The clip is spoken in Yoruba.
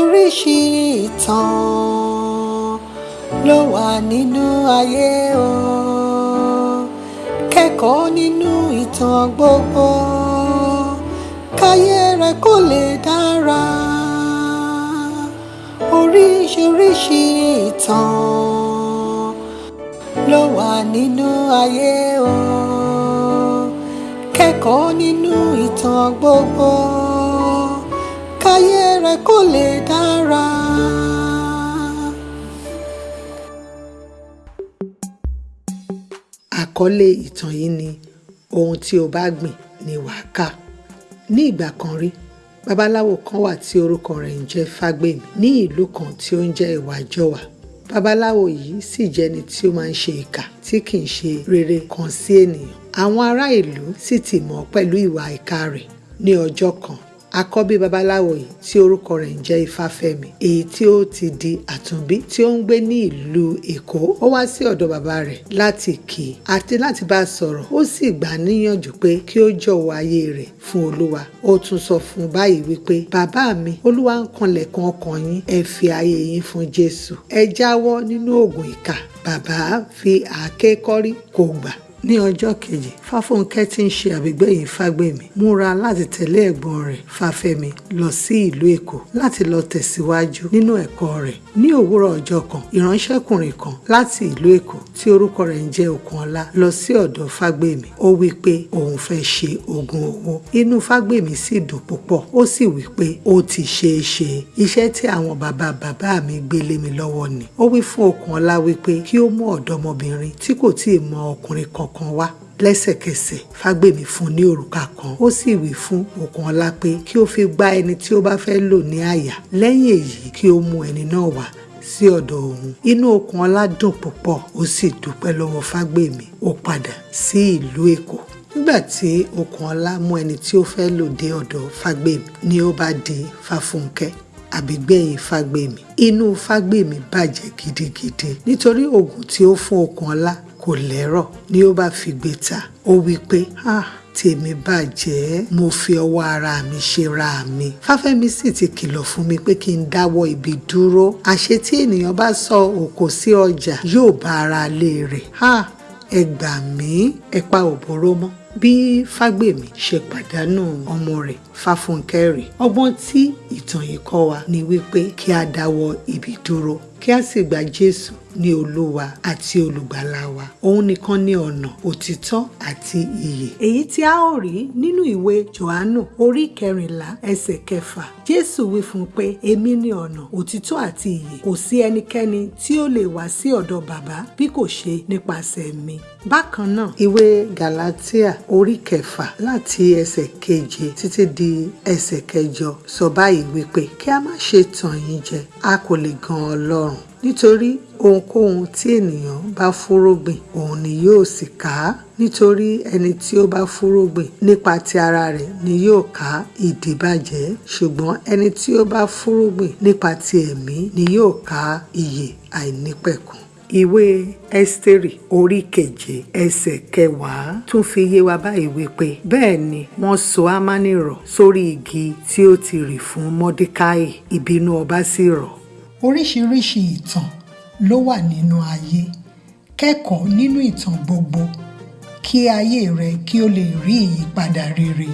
oríṣiríṣi ìtàn ló wà nínú ayé o. Kẹ́kọ̀ọ́ nínú ìtàn gbogbo káyé rẹ kó lè dára. Oríṣiríṣi ìtàn ló wà nínú ayé o. Kẹ́kọ̀ọ́ nínú ìtàn gbogbo rẹ kó lè dára. àkọlé ìtàn yìí ni ohun tí o bá gbìn ni wàá ká ní ìgbà kan rí babaláwo kan wà tí orúkọ rẹ̀ ń jẹ́ fágbèmí ní ìlú kan tí ó ń jẹ́ ìwàjọwà. Babaláwo yìí sì jẹ́ni tí ó máa ń ṣe ìkà tí kì í ṣe rere kan sí ènìyàn. Àwọn ará ìlú sì ti mọ̀ pẹ̀lú ìwà ìkà rẹ̀ ní ọjọ́ kan àkọ́bí babaláwo yìí tí orúkọ rẹ̀ ń jẹ́ ifáfẹ́mi èyí tí ó ti di àtúnbí tí ó ń gbé ní ìlú èkó. Ó wá sí ọ̀dọ̀ bàbá rẹ̀ láti kì í àti láti bá a sọ̀rọ̀. Ó sì gbà á níyànjú pé kí ó jọ̀wọ́ ayé rẹ̀ fún olúwa. Ó tún sọ fún báyìí wípé bàbá mi olúwa ń kanlẹ̀kùn ọkàn yín. Ẹ fi ayé yín fún jésù. Ẹ jáwọ́ nínú oògùn ìkà. Bàbá fi àáké kọ́rí kò gbà ní ọjọ́ kejì fáfúnkẹ́ tí ń ṣe àbígbẹ̀yìn fágbèmí múra láti tẹ̀lé ẹ̀gbọ́n rẹ̀ fáfẹ́mi lọ sí ìlú èkó láti lọ tẹ̀síwájú nínú ẹ̀kọ́ rẹ̀. Ní òwúrọ̀ ọjọ́ kan ìránṣẹ́kùnrin kan láti ìlú èkó tí orúkọ rẹ̀ ń jẹ́ okunola lọ sí ọ̀dọ̀ fágbèmí ó wí pé òun fẹ́ ṣe oògùn owó. Inú fágbèmí sì dùn púpọ̀ ó sì wí pé ó ti ṣeé ṣe. Iṣẹ́ tí àwọn bàbá bàbá mi gbé lé mi lọ́wọ́ ni. Ó wí fún okunola wípé kí ó mú ọ̀dọ́mọbìnrin tí kò tíì mọ ọkùnrin kankan kan wá lẹ́sẹ̀kẹsẹ̀. Fágbèmí fún ní òrùka kan. Ó sì wí fún okunola pé kí ó fi gbá ẹni tí ó bá fẹ́ lò ní àyà. Lẹ́yìn èyí kí ó mú ẹni náà wá sí ọ̀dọ̀ òun. Inú okunola dùn púpọ̀ ó sì dúpẹ́ lọ́wọ́ fágbèmí ó padà sí ìlú èkó. Nígbà tí okunola mú ẹni tí ó fẹ́ lò dé ọ̀dọ̀ fágbèmí ni ó bá di fáfúnkẹ́ àbígbẹ̀yìn fágbèmí inú fágbèmí bàjẹ́ gidigidi. Nítorí oògùn tí ó fún okunola kò lẹ́rọ̀. Ni ó bá fi gbé ta ó wí pé tèmi bàjẹ́. Mo fi ọwọ́ ara mi ṣe ra mi. Fáfẹ́mi sì ti kìlọ̀ fún mi pé kí n dáwọ́ ibi dúró. Àṣé tí ènìyàn bá sọ òkò sí ọjà yóò bá ara lé rẹ̀. Ah ẹ gbà mí ẹ pa òbóró mọ́. Bí fágbèmí ṣe pàdánù ọmọ rẹ̀ fáfúnkẹ́ rẹ̀ ọgbọ́n tí ìtàn yìí kọ́ wa ni wípé kí a dáwọ́ ibi dúró kí a sì gba jésù ní olúwa àti olùgbàlà wa òun nìkan ní ọ̀nà òtítọ́ àti ìyè. èyí tí a ó rí nínú ìwé johannu orí kẹrìnlá ẹsẹ̀ kẹfà jésù wí fún un pé èmi ní ọ̀nà òtítọ́ àti ìyè kò sí ẹnikẹ́ni tí ó lè wá sí ọ̀dọ̀ bàbá bí kò ṣe nípasẹ̀ mi. bákan náà ìwé galatia orí kẹfà láti ẹsẹ̀ keje títí di ẹsẹ̀ kẹjọ sọ báyìí wípé kí a má ṣe tàn yín jẹ a kò lè gan ọlọ́run nítorí ohunkóhun tí ènìyàn bá fúrógbìn òun ni yóò sì ká nítorí ẹni tí ó bá fúrógbìn nípa ti ara rẹ̀ ni yóò ká ìdíbàjẹ́. Ṣùgbọ́n ẹni tí ó bá fúrógbìn nípa ti ẹ̀mí ni yóò ká ìyè àìnípẹ̀kun. Ìwé ẹ́sítérì orí keje ẹsẹ̀ kẹwàá. Tún fi yé wa báyìí wípé bẹ́ẹ̀ ni wọ́n so ámánì rọ̀ sórí igi tí ó ti rì fún mọ́dékáì ìbínú ọba sì rọ̀ oríṣiríṣi ìtàn ló wà nínú ayé kẹ́kọ̀ọ́ nínú ìtàn gbogbo kí ayé rẹ kí ó lè rí ìyípadà rere.